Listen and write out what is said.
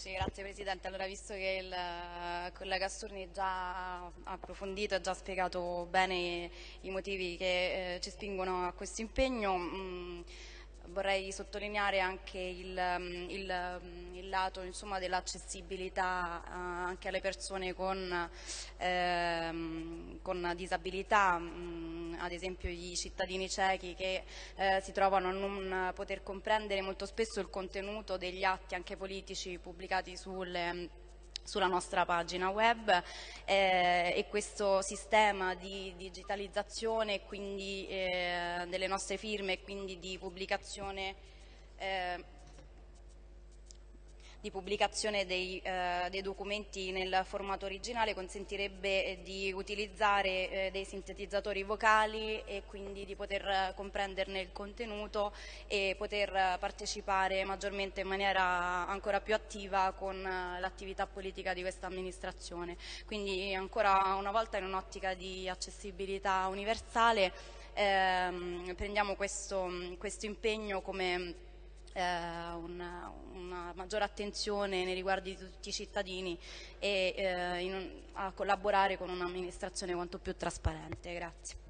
Sì, grazie Presidente. Allora, visto che il collega Sturni già ha approfondito e già spiegato bene i motivi che eh, ci spingono a questo impegno, mh, mm, vorrei sottolineare anche il, mm, il, mm, il lato dell'accessibilità uh, anche alle persone con, eh, con disabilità, mh, ad esempio i cittadini ciechi che eh, si trovano a non poter comprendere molto spesso il contenuto degli atti anche politici pubblicati sulle sulla nostra pagina web. Eh, e questo sistema di digitalizzazione quindi, eh, delle nostre firme e quindi di pubblicazione eh, di pubblicazione dei, eh, dei, documenti nel formato originale consentirebbe eh, di utilizzare eh, dei sintetizzatori vocali e quindi di poter comprenderne il contenuto e poter partecipare maggiormente in maniera ancora più attiva con eh, l'attività politica di questa amministrazione. Quindi ancora una volta in un'ottica di accessibilità universale ehm, prendiamo questo, questo impegno come eh, una, una, maggiore attenzione nei riguardi di tutti i cittadini e eh, in, a collaborare con un'amministrazione quanto più trasparente. Grazie.